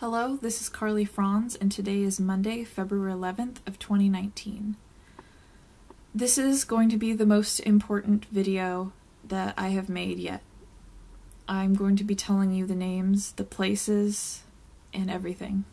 Hello, this is Carly Franz, and today is Monday, February 11th of 2019. This is going to be the most important video that I have made yet. I'm going to be telling you the names, the places, and everything.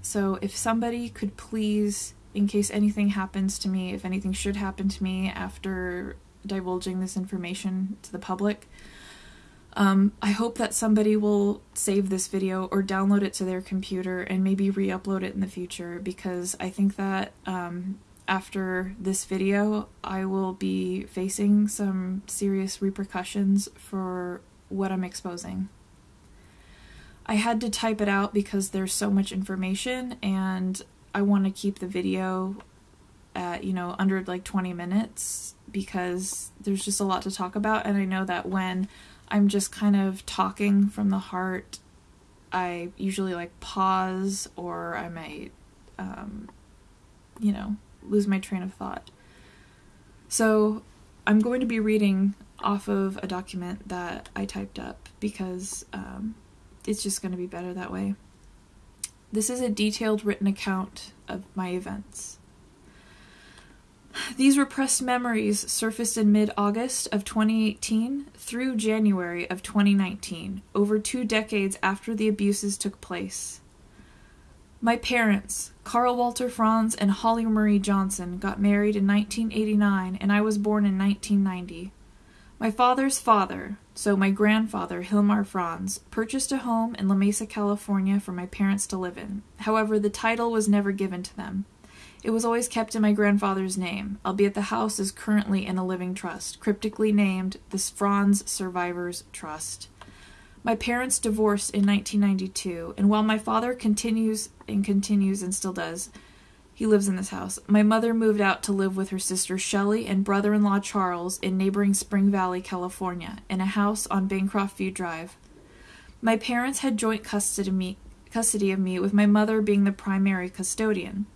So if somebody could please, in case anything happens to me, if anything should happen to me after divulging this information to the public, um, I hope that somebody will save this video or download it to their computer and maybe re-upload it in the future because I think that um, after this video I will be facing some serious repercussions for what I'm exposing. I had to type it out because there's so much information and I want to keep the video at, you know, under like 20 minutes because there's just a lot to talk about and I know that when I'm just kind of talking from the heart, I usually like pause or I might, um, you know, lose my train of thought. So I'm going to be reading off of a document that I typed up because um, it's just going to be better that way. This is a detailed written account of my events. These repressed memories surfaced in mid August of 2018 through January of 2019, over two decades after the abuses took place. My parents, Carl Walter Franz and Holly Marie Johnson, got married in 1989 and I was born in 1990. My father's father, so my grandfather, Hilmar Franz, purchased a home in La Mesa, California for my parents to live in. However, the title was never given to them. It was always kept in my grandfather's name, albeit the house is currently in a living trust, cryptically named the Franz Survivors Trust. My parents divorced in 1992, and while my father continues and continues and still does, he lives in this house. My mother moved out to live with her sister Shelley and brother in law Charles in neighboring Spring Valley, California, in a house on Bancroft View Drive. My parents had joint custody of me, custody of me with my mother being the primary custodian.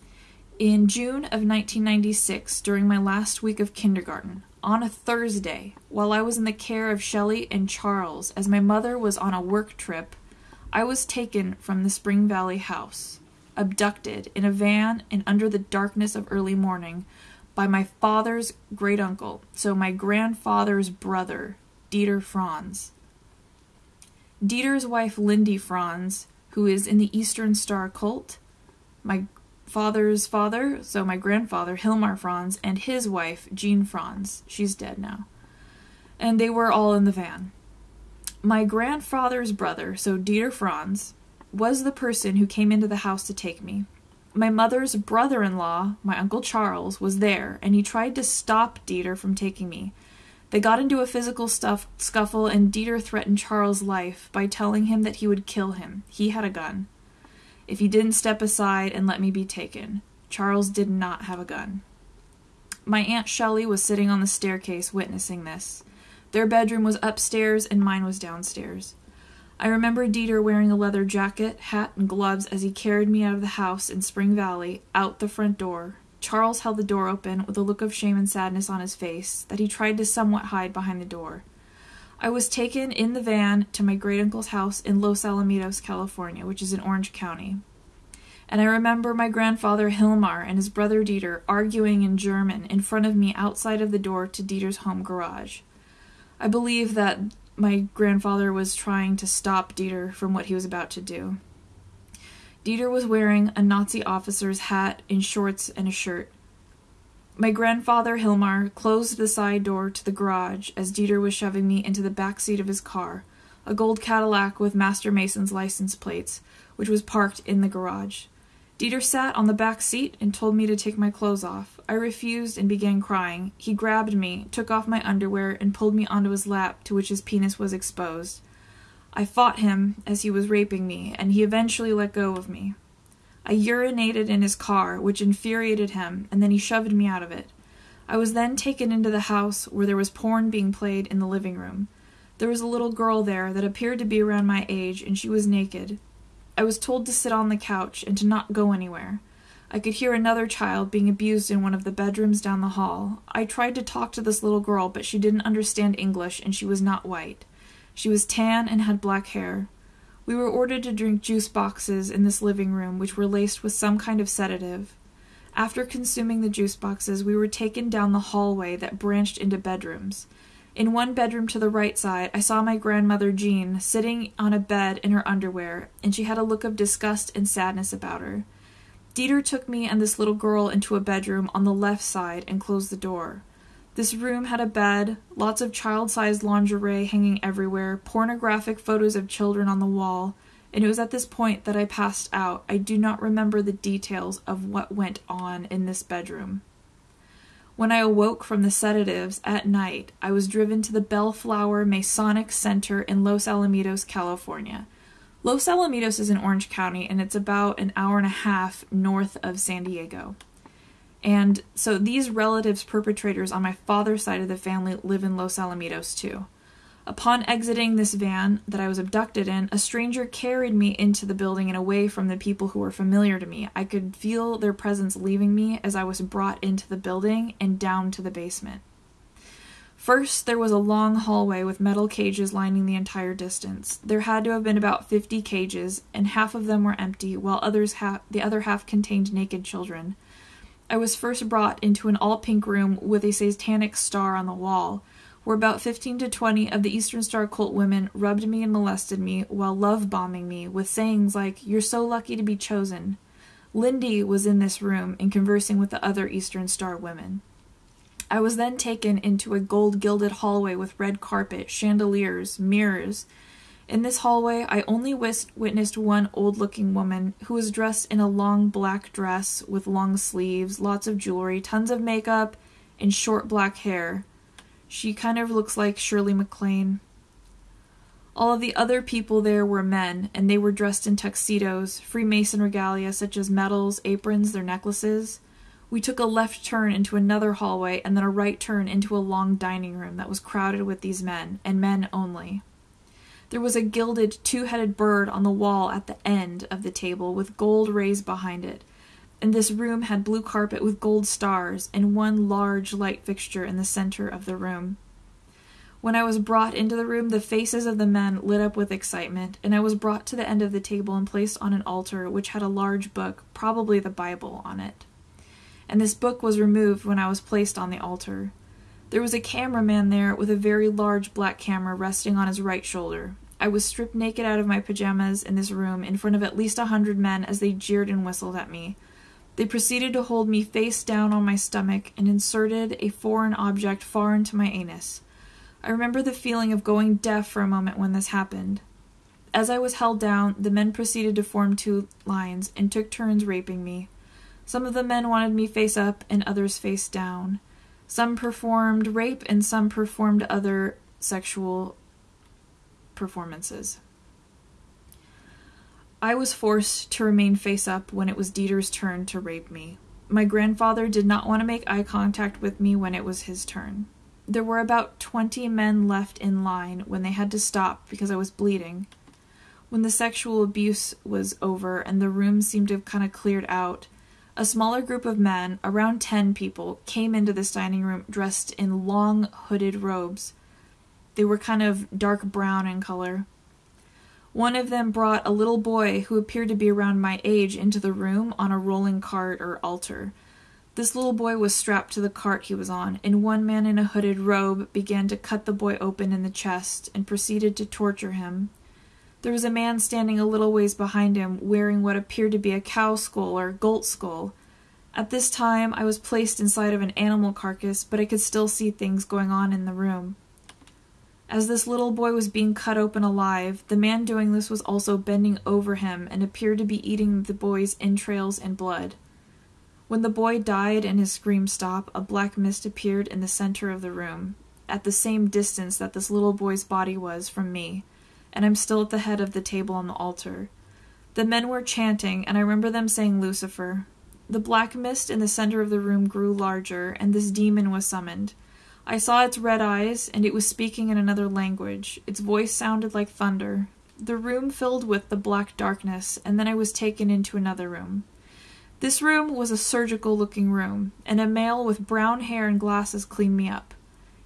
In June of 1996, during my last week of kindergarten, on a Thursday, while I was in the care of Shelley and Charles as my mother was on a work trip, I was taken from the Spring Valley house, abducted in a van and under the darkness of early morning by my father's great uncle, so my grandfather's brother, Dieter Franz. Dieter's wife, Lindy Franz, who is in the Eastern Star cult, my father's father, so my grandfather, Hilmar Franz, and his wife, Jean Franz. She's dead now. And they were all in the van. My grandfather's brother, so Dieter Franz, was the person who came into the house to take me. My mother's brother in law, my Uncle Charles, was there, and he tried to stop Dieter from taking me. They got into a physical stuff, scuffle, and Dieter threatened Charles' life by telling him that he would kill him. He had a gun if he didn't step aside and let me be taken. Charles did not have a gun. My Aunt Shelley was sitting on the staircase witnessing this. Their bedroom was upstairs and mine was downstairs. I remember Dieter wearing a leather jacket, hat, and gloves as he carried me out of the house in Spring Valley, out the front door. Charles held the door open with a look of shame and sadness on his face that he tried to somewhat hide behind the door. I was taken in the van to my great uncle's house in Los Alamitos, California, which is in Orange County. And I remember my grandfather Hilmar and his brother Dieter arguing in German in front of me outside of the door to Dieter's home garage. I believe that my grandfather was trying to stop Dieter from what he was about to do. Dieter was wearing a Nazi officer's hat and shorts and a shirt. My grandfather, Hilmar, closed the side door to the garage as Dieter was shoving me into the back seat of his car, a gold Cadillac with Master Mason's license plates, which was parked in the garage. Dieter sat on the back seat and told me to take my clothes off. I refused and began crying. He grabbed me, took off my underwear, and pulled me onto his lap, to which his penis was exposed. I fought him as he was raping me, and he eventually let go of me. I urinated in his car, which infuriated him, and then he shoved me out of it. I was then taken into the house where there was porn being played in the living room. There was a little girl there that appeared to be around my age, and she was naked. I was told to sit on the couch and to not go anywhere. I could hear another child being abused in one of the bedrooms down the hall. I tried to talk to this little girl, but she didn't understand English, and she was not white. She was tan and had black hair. We were ordered to drink juice boxes in this living room, which were laced with some kind of sedative. After consuming the juice boxes, we were taken down the hallway that branched into bedrooms. In one bedroom to the right side, I saw my grandmother Jean sitting on a bed in her underwear, and she had a look of disgust and sadness about her. Dieter took me and this little girl into a bedroom on the left side and closed the door. This room had a bed, lots of child sized lingerie hanging everywhere, pornographic photos of children on the wall, and it was at this point that I passed out. I do not remember the details of what went on in this bedroom. When I awoke from the sedatives at night, I was driven to the Bellflower Masonic Center in Los Alamitos, California. Los Alamitos is in Orange County and it's about an hour and a half north of San Diego. And so these relatives perpetrators on my father's side of the family live in Los Alamitos too. Upon exiting this van that I was abducted in, a stranger carried me into the building and away from the people who were familiar to me. I could feel their presence leaving me as I was brought into the building and down to the basement. First, there was a long hallway with metal cages lining the entire distance. There had to have been about 50 cages, and half of them were empty, while others ha- the other half contained naked children. I was first brought into an all pink room with a satanic star on the wall, where about 15 to 20 of the Eastern Star cult women rubbed me and molested me while love bombing me with sayings like, You're so lucky to be chosen. Lindy was in this room and conversing with the other Eastern Star women. I was then taken into a gold gilded hallway with red carpet, chandeliers, mirrors, in this hallway, I only witnessed one old looking woman who was dressed in a long black dress with long sleeves, lots of jewelry, tons of makeup, and short black hair. She kind of looks like Shirley MacLaine. All of the other people there were men, and they were dressed in tuxedos, Freemason regalia such as medals, aprons, their necklaces. We took a left turn into another hallway and then a right turn into a long dining room that was crowded with these men, and men only. There was a gilded two headed bird on the wall at the end of the table with gold rays behind it, and this room had blue carpet with gold stars and one large light fixture in the center of the room. When I was brought into the room, the faces of the men lit up with excitement, and I was brought to the end of the table and placed on an altar which had a large book, probably the Bible, on it. And this book was removed when I was placed on the altar. There was a cameraman there with a very large black camera resting on his right shoulder. I was stripped naked out of my pajamas in this room in front of at least a hundred men as they jeered and whistled at me. They proceeded to hold me face down on my stomach and inserted a foreign object far into my anus. I remember the feeling of going deaf for a moment when this happened. As I was held down, the men proceeded to form two lines and took turns raping me. Some of the men wanted me face up and others face down. Some performed rape and some performed other sexual performances. I was forced to remain face up when it was Dieter's turn to rape me. My grandfather did not want to make eye contact with me when it was his turn. There were about twenty men left in line when they had to stop because I was bleeding. When the sexual abuse was over and the room seemed to have kind of cleared out, a smaller group of men, around ten people, came into this dining room dressed in long hooded robes. They were kind of dark brown in color. One of them brought a little boy who appeared to be around my age into the room on a rolling cart or altar. This little boy was strapped to the cart he was on, and one man in a hooded robe began to cut the boy open in the chest and proceeded to torture him. There was a man standing a little ways behind him, wearing what appeared to be a cow skull or goat skull. At this time, I was placed inside of an animal carcass, but I could still see things going on in the room. As this little boy was being cut open alive, the man doing this was also bending over him and appeared to be eating the boy's entrails and blood. When the boy died and his scream stopped, a black mist appeared in the center of the room, at the same distance that this little boy's body was from me and I'm still at the head of the table on the altar. The men were chanting, and I remember them saying Lucifer. The black mist in the center of the room grew larger, and this demon was summoned. I saw its red eyes, and it was speaking in another language. Its voice sounded like thunder. The room filled with the black darkness, and then I was taken into another room. This room was a surgical looking room, and a male with brown hair and glasses cleaned me up.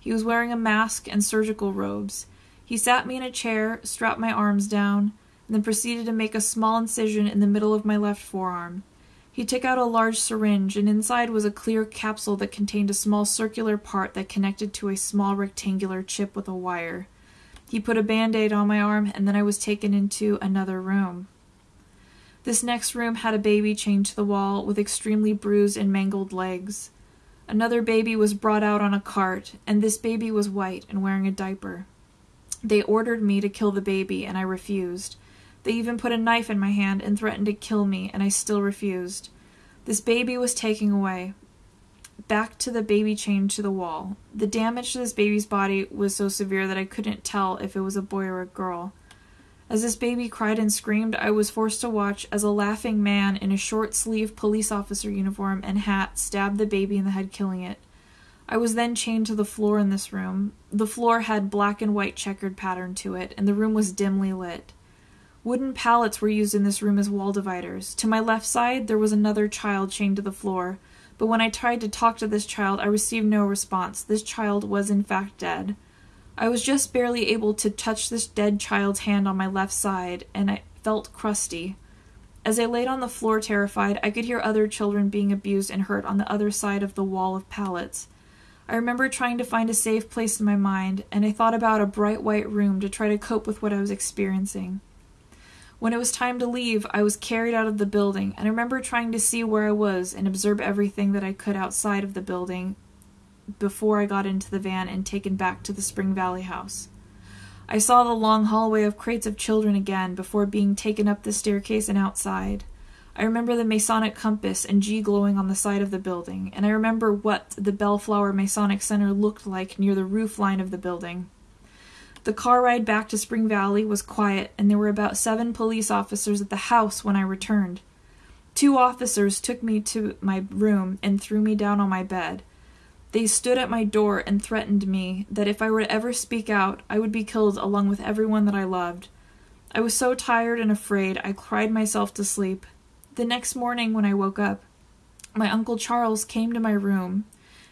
He was wearing a mask and surgical robes. He sat me in a chair, strapped my arms down. And then proceeded to make a small incision in the middle of my left forearm. He took out a large syringe, and inside was a clear capsule that contained a small circular part that connected to a small rectangular chip with a wire. He put a band aid on my arm, and then I was taken into another room. This next room had a baby chained to the wall with extremely bruised and mangled legs. Another baby was brought out on a cart, and this baby was white and wearing a diaper. They ordered me to kill the baby, and I refused. They even put a knife in my hand and threatened to kill me, and I still refused. This baby was taken away. Back to the baby chained to the wall. The damage to this baby's body was so severe that I couldn't tell if it was a boy or a girl. As this baby cried and screamed, I was forced to watch as a laughing man in a short sleeved police officer uniform and hat stabbed the baby in the head, killing it. I was then chained to the floor in this room. The floor had black and white checkered pattern to it, and the room was dimly lit. Wooden pallets were used in this room as wall dividers. To my left side, there was another child chained to the floor, but when I tried to talk to this child, I received no response. This child was, in fact, dead. I was just barely able to touch this dead child's hand on my left side, and I felt crusty. As I laid on the floor terrified, I could hear other children being abused and hurt on the other side of the wall of pallets. I remember trying to find a safe place in my mind, and I thought about a bright white room to try to cope with what I was experiencing. When it was time to leave, I was carried out of the building, and I remember trying to see where I was and observe everything that I could outside of the building before I got into the van and taken back to the Spring Valley house. I saw the long hallway of crates of children again before being taken up the staircase and outside. I remember the Masonic compass and G glowing on the side of the building, and I remember what the Bellflower Masonic Center looked like near the roof line of the building. The car ride back to Spring Valley was quiet, and there were about seven police officers at the house when I returned. Two officers took me to my room and threw me down on my bed. They stood at my door and threatened me that if I were to ever speak out, I would be killed along with everyone that I loved. I was so tired and afraid, I cried myself to sleep. The next morning, when I woke up, my Uncle Charles came to my room,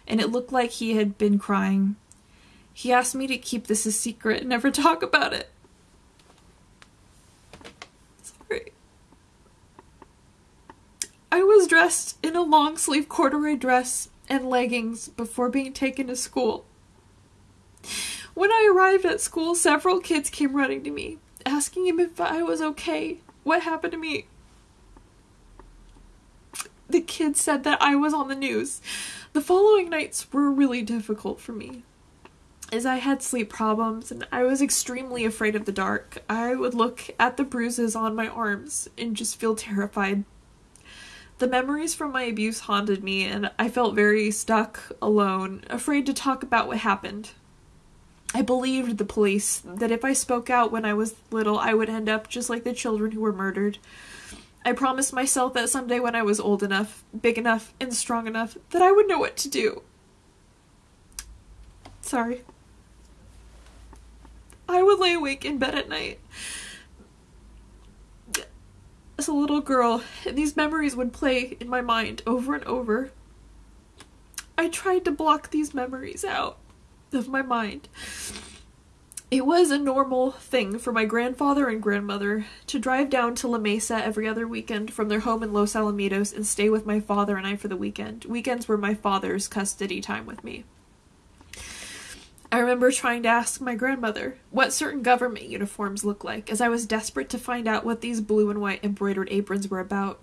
and it looked like he had been crying. He asked me to keep this a secret and never talk about it. Sorry. I was dressed in a long sleeve corduroy dress and leggings before being taken to school. When I arrived at school, several kids came running to me, asking him if I was okay. What happened to me? The kids said that I was on the news. The following nights were really difficult for me as I had sleep problems and I was extremely afraid of the dark. I would look at the bruises on my arms and just feel terrified. The memories from my abuse haunted me and I felt very stuck, alone, afraid to talk about what happened. I believed the police that if I spoke out when I was little, I would end up just like the children who were murdered. I promised myself that someday when I was old enough, big enough, and strong enough, that I would know what to do. Sorry. I would lay awake in bed at night as a little girl, and these memories would play in my mind over and over. I tried to block these memories out of my mind. It was a normal thing for my grandfather and grandmother to drive down to La Mesa every other weekend from their home in Los Alamitos and stay with my father and I for the weekend. Weekends were my father's custody time with me. I remember trying to ask my grandmother what certain government uniforms look like, as I was desperate to find out what these blue and white embroidered aprons were about.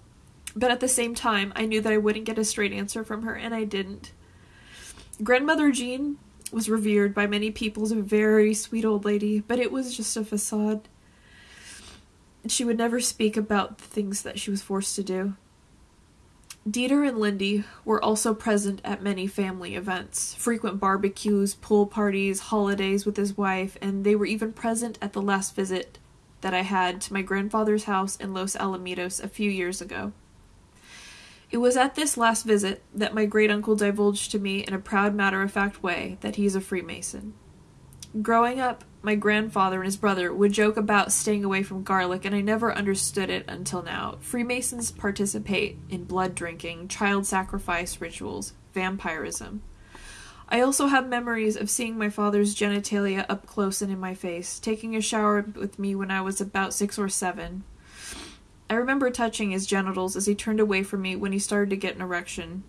But at the same time, I knew that I wouldn't get a straight answer from her, and I didn't. Grandmother Jean was revered by many people as a very sweet old lady, but it was just a facade. She would never speak about the things that she was forced to do. Dieter and Lindy were also present at many family events, frequent barbecues, pool parties, holidays with his wife, and they were even present at the last visit that I had to my grandfather's house in Los Alamitos a few years ago. It was at this last visit that my great uncle divulged to me in a proud, matter of fact way that he is a Freemason. Growing up, my grandfather and his brother would joke about staying away from garlic, and I never understood it until now. Freemasons participate in blood drinking, child sacrifice rituals, vampirism. I also have memories of seeing my father's genitalia up close and in my face, taking a shower with me when I was about six or seven. I remember touching his genitals as he turned away from me when he started to get an erection.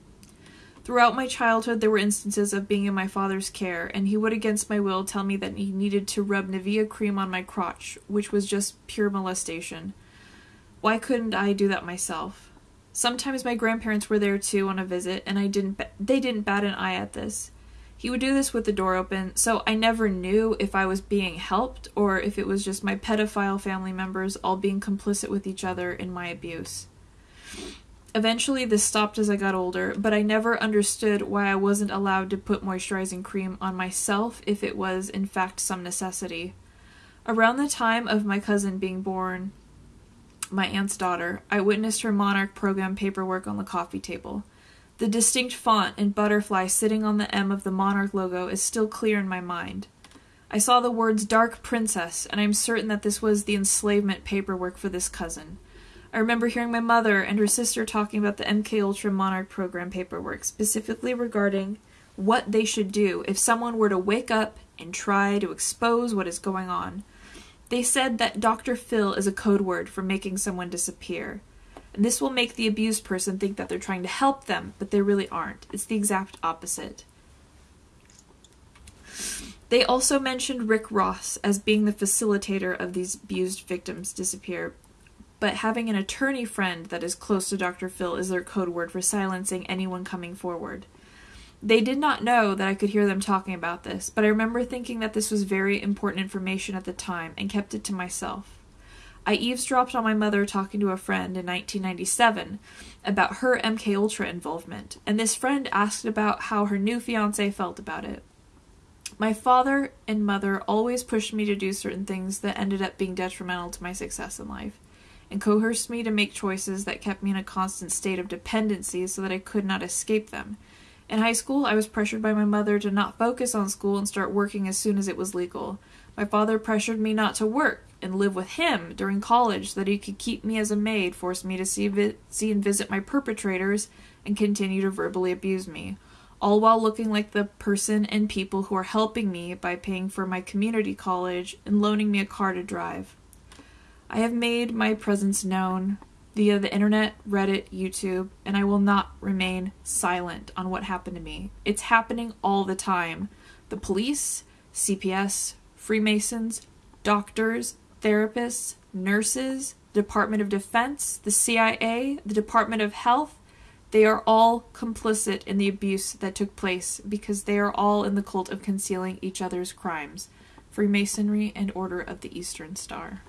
Throughout my childhood, there were instances of being in my father's care, and he would, against my will, tell me that he needed to rub Nivea cream on my crotch, which was just pure molestation. Why couldn't I do that myself? Sometimes my grandparents were there too on a visit, and I didn't. They didn't bat an eye at this. He would do this with the door open, so I never knew if I was being helped or if it was just my pedophile family members all being complicit with each other in my abuse. Eventually, this stopped as I got older, but I never understood why I wasn't allowed to put moisturizing cream on myself if it was, in fact, some necessity. Around the time of my cousin being born, my aunt's daughter, I witnessed her Monarch program paperwork on the coffee table. The distinct font and butterfly sitting on the M of the Monarch logo is still clear in my mind. I saw the words Dark Princess, and I am certain that this was the enslavement paperwork for this cousin. I remember hearing my mother and her sister talking about the MK Ultra Monarch program paperwork, specifically regarding what they should do if someone were to wake up and try to expose what is going on. They said that Dr. Phil is a code word for making someone disappear. And this will make the abused person think that they're trying to help them, but they really aren't. It's the exact opposite. They also mentioned Rick Ross as being the facilitator of these abused victims disappear, but having an attorney friend that is close to Dr. Phil is their code word for silencing anyone coming forward. They did not know that I could hear them talking about this, but I remember thinking that this was very important information at the time and kept it to myself. I eavesdropped on my mother talking to a friend in 1997 about her MK Ultra involvement, and this friend asked about how her new fiance felt about it. My father and mother always pushed me to do certain things that ended up being detrimental to my success in life, and coerced me to make choices that kept me in a constant state of dependency so that I could not escape them. In high school, I was pressured by my mother to not focus on school and start working as soon as it was legal. My father pressured me not to work and live with him during college that he could keep me as a maid, forced me to see, vi- see and visit my perpetrators, and continue to verbally abuse me, all while looking like the person and people who are helping me by paying for my community college and loaning me a car to drive. I have made my presence known via the internet, Reddit, YouTube, and I will not remain silent on what happened to me. It's happening all the time. The police, CPS, Freemasons, doctors, therapists, nurses, Department of Defense, the CIA, the Department of Health, they are all complicit in the abuse that took place because they are all in the cult of concealing each other's crimes. Freemasonry and Order of the Eastern Star.